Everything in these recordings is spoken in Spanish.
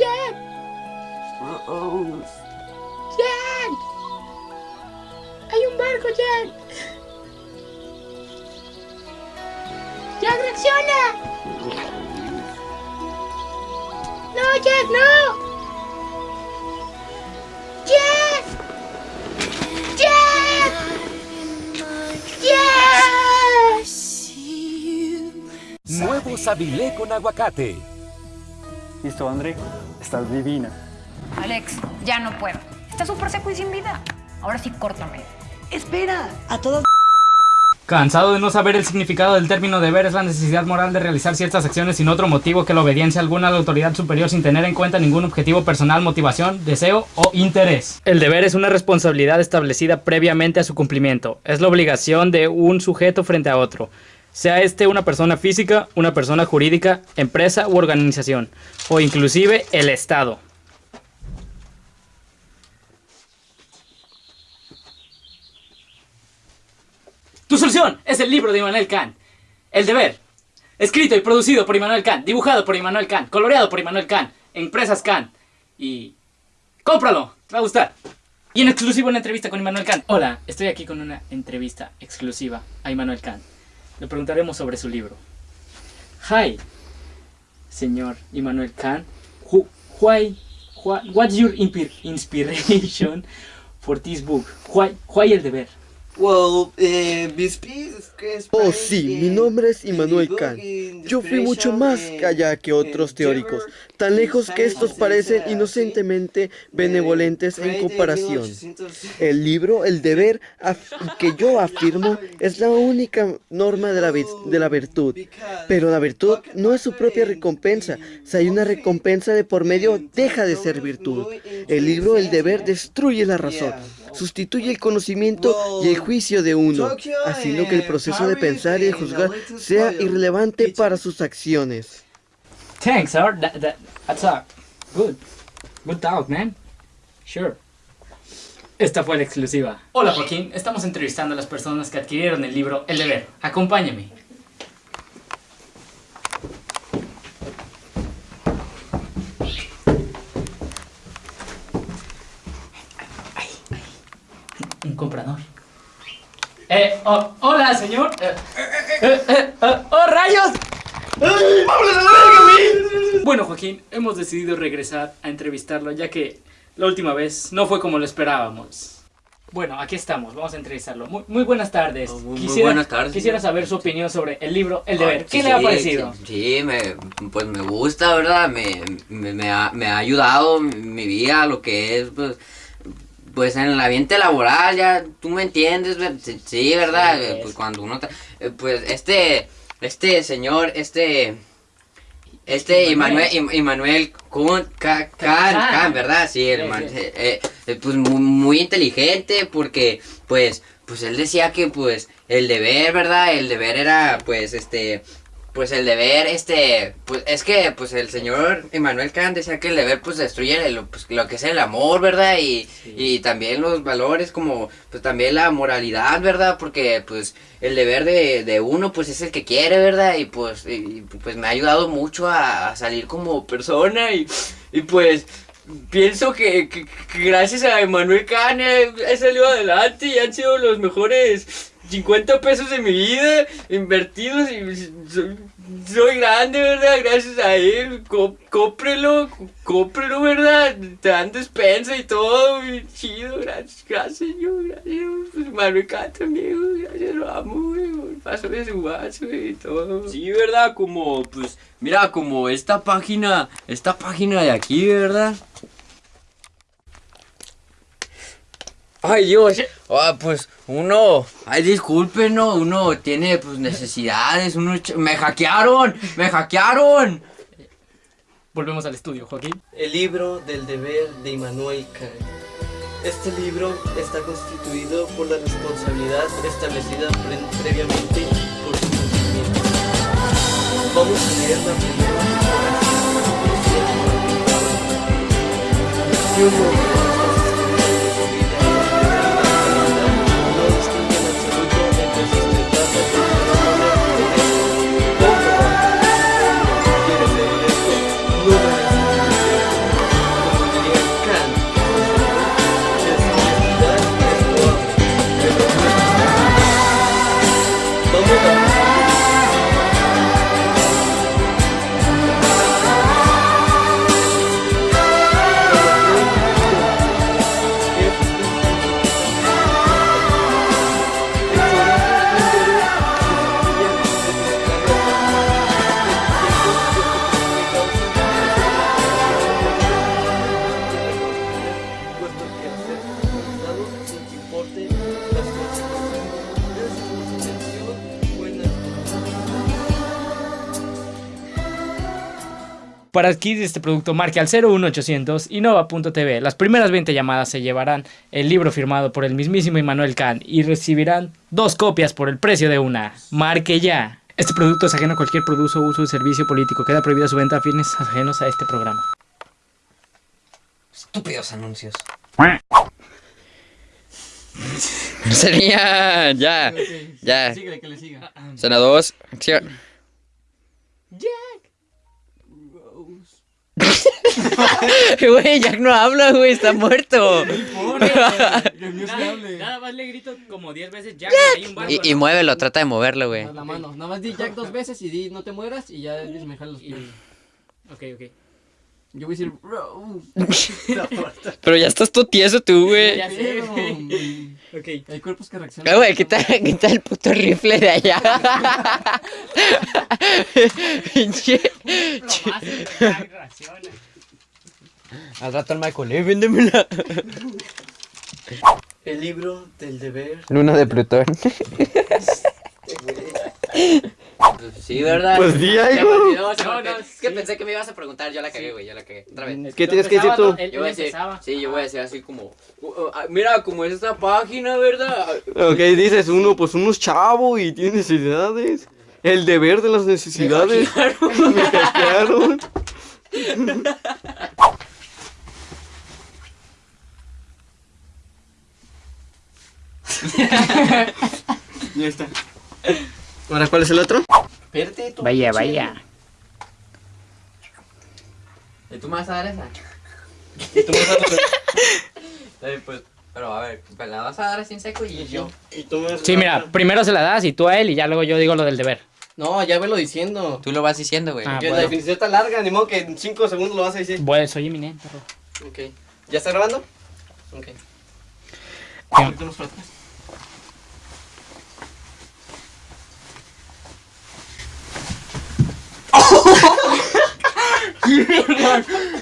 Jack. Jack. Hay un barco, Jack. Jack, reacciona. No, Jack, no. Jack. Jack. Jack. Nuevo Sabilé con aguacate. Listo, André. Estás divina. Alex, ya no puedo. Está súper seco y sin vida. Ahora sí, córtame. Espera, a todas Cansado de no saber el significado del término deber es la necesidad moral de realizar ciertas acciones sin otro motivo que la obediencia alguna a la autoridad superior sin tener en cuenta ningún objetivo personal, motivación, deseo o interés. El deber es una responsabilidad establecida previamente a su cumplimiento. Es la obligación de un sujeto frente a otro. Sea este una persona física, una persona jurídica, empresa u organización, o inclusive el Estado. Tu solución es el libro de Immanuel Kant. El deber. Escrito y producido por Immanuel Kant. Dibujado por Immanuel Kant. Coloreado por Immanuel Kant. Empresas Kant. Y... ¡Cómpralo! Te va a gustar. Y en exclusivo una entrevista con Immanuel Kant. Hola, estoy aquí con una entrevista exclusiva a Immanuel Kant. Le preguntaremos sobre su libro. Hi, señor Immanuel Kant. Who, why, why, what's your inspiration for this book? Why, why el deber? Well, eh, Oh sí, mi nombre es Immanuel Kant. Yo fui mucho más allá que otros teóricos, tan lejos que estos parecen inocentemente benevolentes en comparación. El libro, el deber, que yo afirmo, es la única norma de la, de la virtud. Pero la virtud no es su propia recompensa. Si hay una recompensa de por medio, deja de ser virtud. El libro, el deber, destruye la razón. Sustituye el conocimiento y el juicio de uno, haciendo que el proceso de pensar y de juzgar sea irrelevante para sus acciones. Thanks, sir. That, that, that's a good, good talk, man. Sure. Esta fue la exclusiva. Hola, Joaquín. Estamos entrevistando a las personas que adquirieron el libro El Deber. Acompáñame. Un comprador. Eh, oh, hola, señor. Eh, eh, eh, eh, ¡Oh, rayos! Bueno, Joaquín, hemos decidido regresar a entrevistarlo ya que la última vez no fue como lo esperábamos. Bueno, aquí estamos, vamos a entrevistarlo. Muy, muy buenas tardes. Oh, muy- muy buenas tardes, Quisiera señor. saber su opinión sobre el libro El Deber. ¿Qué sí, le ha parecido? Sí, sí, me, pues me gusta, ¿verdad? Me, me, me ha, me ha ayudado mi vida, lo que es, pues, pues en el ambiente laboral, ya tú me entiendes, sí, ¿verdad? Sí, Eh, es. Pues cuando uno, eh, pues este, este señor, este, este Immanuel. Kant. Kant, ¿verdad? Sí, el man- eh, pues muy, muy inteligente porque, pues, pues él decía que, pues, el deber, ¿verdad? El deber era, pues, este, pues el deber, este, pues es que, pues el señor Immanuel Kant decía que el deber, pues destruye el- pues, lo que es el amor, ¿verdad? Y, y también los valores como, pues también la moralidad, ¿verdad? Porque, pues, el deber de, de uno, pues es el que quiere, ¿verdad? Y pues, y, y, pues me ha ayudado mucho a, a salir como persona y, y pues... Pienso que, que- que gracias a Emmanuel Kant he, he salido adelante y han sido los mejores 50 pesos de mi vida invertidos y soy, grande, ¿verdad? Gracias a él. Co- cómprelo, cómprelo, ¿verdad? Te dan despensa y todo. chido, gracias, gracias, señor. Gracias. Pues Manuel también, gracias, lo amo, güey. Paso de su vaso y todo. Sí, ¿verdad? Como, pues, mira, como esta página, esta página de aquí, ¿verdad? Ay Dios, ah, pues uno, ay disculpen, no, uno tiene pues necesidades, uno, ch- me hackearon, me hackearon. Volvemos al estudio, Joaquín. El libro del deber de Immanuel Kant. Este libro está constituido por la responsabilidad establecida pre- previamente por su cumplimiento. Vamos a leer la primera Y Para adquirir este producto, marque al 01800 innova.tv. Las primeras 20 llamadas se llevarán el libro firmado por el mismísimo Immanuel Kant y recibirán dos copias por el precio de una. Marque ya. Este producto es ajeno a cualquier producto, uso o servicio político. Queda prohibida su venta a fines ajenos a este programa. Estúpidos anuncios. Sería. Ya. Ya. Síguele, que le siga. Escena 2. Acción. Güey, Jack no habla, güey, está muerto. Nada, nada más le grito como 10 veces Jack. y hay un barco, Y, y ¿no? muévelo, trata de moverlo, güey. La mano, nada más di Jack dos veces y di no te mueras y ya Luis me jala los pies. Ok, ok. Yo voy a decir, bro. Pero ya estás todo tieso tú, güey. Ya sé, güey. Ok. Hay cuerpos que reaccionan. güey, quita, quita el puto rifle de allá. Pinche. Al rato el Michael, eh, véndemela. El libro del deber. Luna de Plutón. Sí, ¿verdad? Pues di me algo. me No, Es que sí. pensé que me ibas a preguntar, yo la cagué, güey, yo la cagué. Otra vez. ¿Qué tienes que decir tú? Él, Yo voy a decir, sí, yo voy a decir así como, "Uh, uh, ah, mira, como es esta página, ¿verdad? Ok, dices uno, pues uno es chavo y tiene necesidades. El deber de las necesidades. Me hackearon. ya está. Ahora, ¿cuál es el otro? Espérate, tú. Vaya, vaya. ¿Y tú me vas a dar esa? Y tú me vas a- Eh, pues, pero a ver, me la vas a dar así en seco y yo. y tú me vas a- Sí, mira, primero se la das y tú a él y ya luego yo digo lo del deber. No, ya velo diciendo. Tú lo vas diciendo, güey. Ah, bueno. la definición está larga, ni modo que en 5 segundos lo vas a decir. Bueno, soy eminente, bro. Ok. ¿Ya está grabando? Ok.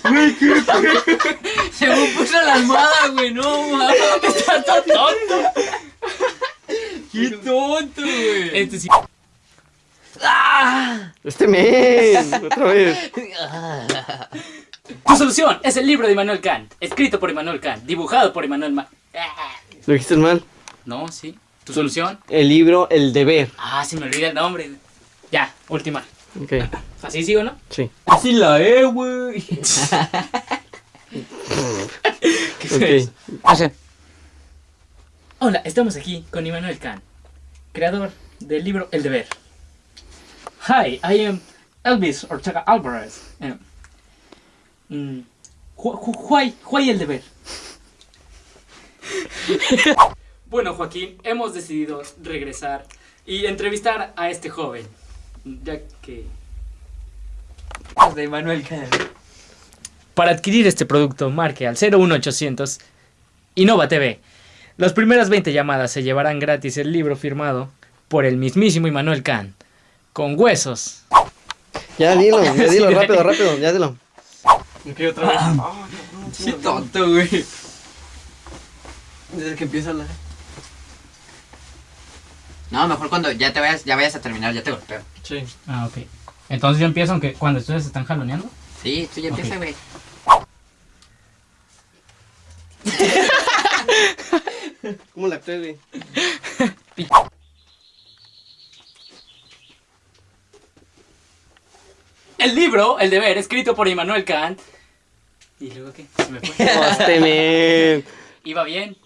Ahorita nos faltas. Según puso la almohada, güey, no mames. Está todo tonto. Qué tonto, güey. Este sí. Este men. Otra vez. Tu solución es el libro de Immanuel Kant, escrito por Immanuel Kant, dibujado por Immanuel Ma- Lo dijiste mal. No, sí. Tu solución. El libro El deber. Ah, se me olvida el nombre. Ya, última. Ok. ¿Así sigo, no? Sí. Así la E, güey. Ok. Hace. Hola, estamos aquí con Immanuel Kant, creador del libro El Deber. Hi, I am Elvis Ortega Alvarez. Eh, mm, why, why El Deber? bueno, Joaquín, hemos decidido regresar y entrevistar a este joven, ya que... De Manuel. Para adquirir este producto, marque al 01800 Innova TV. Las primeras 20 llamadas se llevarán gratis el libro firmado por el mismísimo Immanuel Kant, con huesos. Ya dilo, ya dilo, rápido, rápido, ya dilo. Ok, otra vez. Qué tonto, güey. Desde que empieza la. No, mejor cuando ya te vayas, ya vayas a terminar, ya te golpeo. Sí. Ah, ok. Entonces yo empiezo aunque cuando ustedes están jaloneando. Sí, tú ya empieza, güey. ¿Cómo la actué, güey? El libro, El Deber, escrito por Immanuel Kant. ¿Y luego qué? Se me fue. Iba bien.